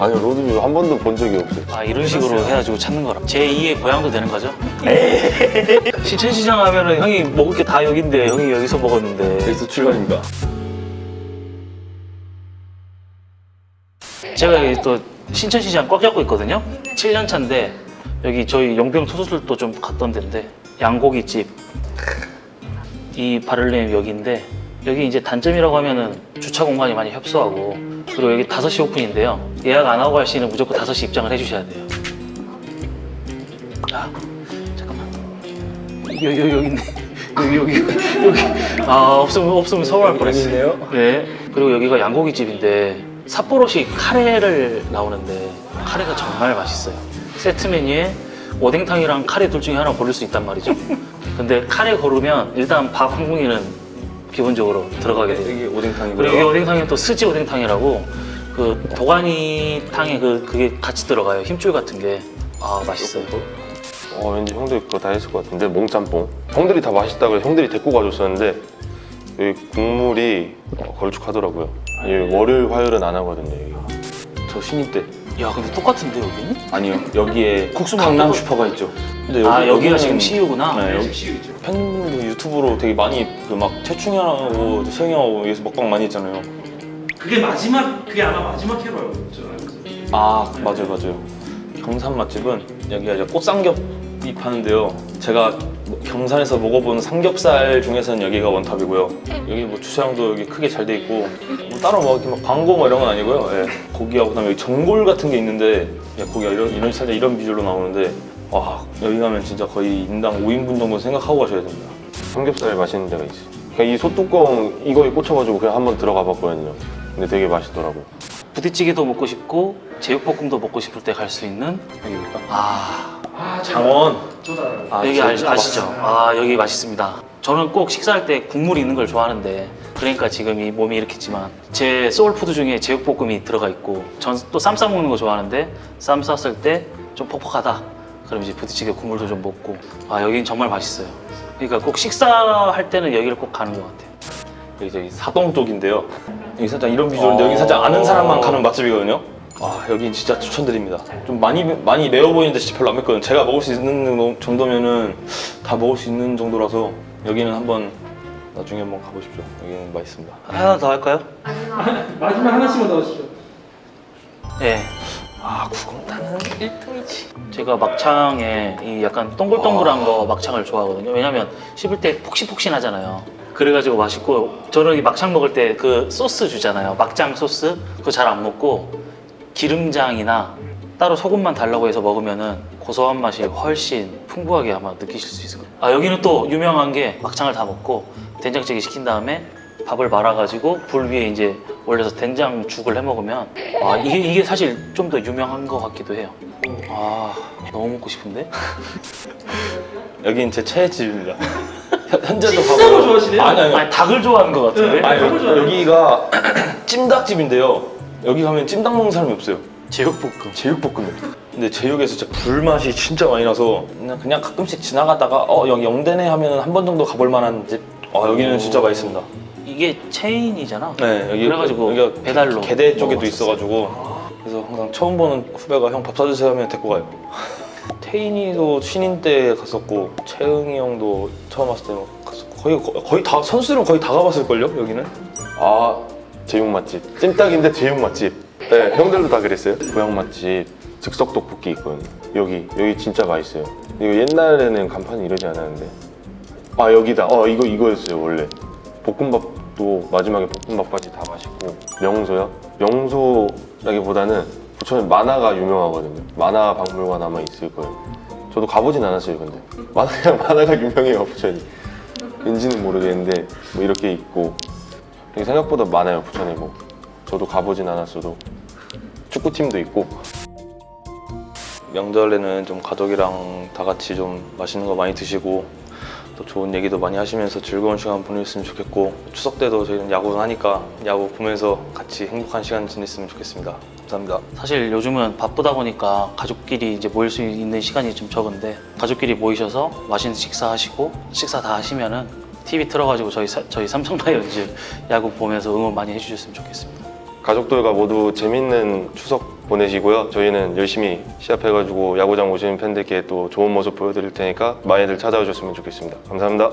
아니요 로드뷰 한 번도 본 적이 없어요. 아 이런 식으로 해가지고 찾는 거라 제2의 고향도 되는 거죠? 신천시장 하면 은 형이 먹을 게 다 여긴데 형이 여기서 먹었는데. 여기서 출발입니다. 제가 여기 또 신천시장 꽉 잡고 있거든요? 7년 차인데 여기 저희 용병 투수들도 좀 갔던 데인데 양고기집. 이 바를렘 여기인데 여기 이제 단점이라고 하면은 주차 공간이 많이 협소하고 그리고 여기 5시 오픈인데요 예약 안 하고 할 시는 무조건 5시 입장을 해주셔야 돼요 아 잠깐만 여기 여기 여기 있네 여기 여기 여기 아 없으면 없으면 서울할 뻔했어요. 네. 그리고 여기가 양고기 집인데 삿포로식 카레를 나오는데 카레가 정말 맛있어요. 세트 메뉴에 오뎅탕이랑 카레 둘 중에 하나 고를 수 있단 말이죠. 근데 카레 고르면 일단 밥 한 공기는 기본적으로 들어가게 돼요. 여기 오뎅탕이고요. 그리고 여기 오뎅탕이 또 스지 오뎅탕이라고 그 도가니탕에 그 그게 같이 들어가요. 힘줄 같은 게. 아 맛있어요. 어 왠지 형들 그거 다 했을 것 같은데 몽짬뽕 형들이 다 맛있다고 해서 형들이 데리고 가줬었는데 여기 국물이 어, 걸쭉하더라고요 여기 월요일 화요일은 안 하거든요 여기 저 신입 때 야 근데 똑같은데 여기는? 아니요 여기에 국수만 강남 슈퍼가 있죠. 근데 아 여기가 지금 CU구나. 네, 여기 팬분들 유튜브로 되게 많이 그막 최충현하고 세영이 형하고 여기서 먹방 많이 했잖아요. 그게 마지막 그게 아마 마지막 회로 알고 있잖아요. 아 맞아요 맞아요. 경산 맛집은 여기가 이제 꽃삼겹이 파는데요. 제가 뭐 경산에서 먹어본 삼겹살 중에서는 여기가 원탑이고요. 여기 뭐 주차장도 여기 크게 잘 돼 있고 뭐 따로 뭐 이렇게 막 광고 뭐 이런 건 아니고요. 예. 고기하고 그다음에 여기 전골 같은 게 있는데 예, 고기가 이런 이런 살짝 이런 비주얼로 나오는데 와 여기 가면 진짜 거의 인당 5인분 정도 생각하고 가셔야 됩니다. 삼겹살 맛있는 데가 있어요 그냥 이 솥뚜껑 이거에 꽂혀가지고 그냥 한번 들어가 봤거든요 근데 되게 맛있더라고 부대찌개도 먹고 싶고 제육볶음도 먹고 싶을 때 갈 수 있는 여기가 아아 장원. 아, 여기 저- 아, 아시죠? 아 여기 맛있습니다. 저는 꼭 식사할 때 국물 있는 걸 좋아하는데 그러니까 지금 이 몸이 이렇겠지만 제 소울푸드 중에 제육볶음이 들어가 있고 전 또 쌈 싸 먹는 거 좋아하는데 쌈 쌌을 때 좀 퍽퍽하다. 그럼 이제 부대찌개 국물도 좀 먹고 아 여기는 정말 맛있어요. 그러니까 꼭 식사할 때는 여기를 꼭 가는 것 같아요. 여기 저기 사동 쪽인데요. 여기 살짝 이런 비주얼인데 여기 살짝 아는 사람만 가는 맛집이거든요. 아 여긴 진짜 추천드립니다. 좀 많이 많이 매워 보이는데 진짜 별로 안 맵거든요. 제가 먹을 수 있는 정도면은 다 먹을 수 있는 정도라서 여기는 한번 나중에 한번 가보십시오. 여기는 맛있습니다. 하나 더 할까요? 마지막 하나씩만 넣으시죠. 네. 아 구공단은 1등이지. 제가 막창에 이 약간 동글동글한 거 막창을 좋아하거든요. 왜냐면 씹을 때 폭신폭신하잖아요. 그래가지고 맛있고 저는 이 막창 먹을 때 그 소스 주잖아요. 막장 소스 그거 잘 안 먹고 기름장이나 따로 소금만 달라고 해서 먹으면 은 고소한 맛이 훨씬 풍부하게 아마 느끼실 수 있을 거예요. 아 여기는 또 유명한 게 막창을 다 먹고 된장찌개 시킨 다음에 밥을 말아가지고 불 위에 이제 올려서 된장죽을 해 먹으면 아 이게 이게 사실 좀 더 유명한 것 같기도 해요. 아 너무 먹고 싶은데? 여긴 제 최애 집입니다. 현- 현재도 가고. 좋아하시네요? 아니 아니. 아니 닭을 좋아하는 것 같은데? 네. 아니. 여기가 찜닭집인데요. 여기 가면 찜닭 먹는 사람이 없어요. 제육볶음. 제육볶음면. 근데 제육에서 진짜 불맛이 진짜 많이 나서 그냥, 그냥 가끔씩 지나가다가 어 여기 영대네 하면 한 번 정도 가볼 만한 집. 어 여기는 진짜 맛있습니다. 이게 체인이잖아. 네 여기 그래가지고 여기가 배달로 개대 쪽에도. 있어가지고. 그래서 항상 처음 보는 후배가 형 밥 사주세요 하면 데리고 가요. 태인이도 신인 때 갔었고 채응이 형도 처음 왔을 때 갔었고 거의 거의 다 선수들은 거의 다 가봤을 걸요 여기는. 아 제육 맛집. 찜닭인데 제육 맛집. 네 형들도 다 그랬어요. 고향 맛집 즉석 떡볶이 있거든요. 여기 여기 진짜 맛있어요. 이거 옛날에는 간판이 이러지 않았는데. 아 여기다. 어 이거 이거였어요 원래 볶음밥도 마지막에 볶음밥까지 다 맛있고. 명소요? 명소라기보다는 부천에 만화가 유명하거든요. 만화 박물관 아마 있을 거예요. 저도 가보진 않았어요 근데. 만화 그냥 만화가 유명해요 부천이. 왠지는 모르겠는데 뭐 이렇게 있고. 생각보다 많아요 부천에 뭐. 저도 가보진 않았어도. 축구팀도 있고. 명절에는 좀 가족이랑 다 같이 좀 맛있는 거 많이 드시고 또 좋은 얘기도 많이 하시면서 즐거운 시간 보냈으면 좋겠고 추석 때도 저희는 야구를 하니까 야구 보면서 같이 행복한 시간 지냈으면 좋겠습니다. 감사합니다. 사실 요즘은 바쁘다 보니까 가족끼리 이제 모일 수 있는 시간이 좀 적은데 가족끼리 모이셔서 맛있는 식사하시고 식사 다 하시면은 TV 틀어가지고 저희 사- 저희 삼성 라이온즈 야구 보면서 응원 많이 해주셨으면 좋겠습니다. 가족들과 모두 재밌는 추석 보내시고요. 저희는 열심히 시합해가지고 야구장 오시는 팬들께 또 좋은 모습 보여드릴 테니까 많이들 찾아오셨으면 좋겠습니다. 감사합니다.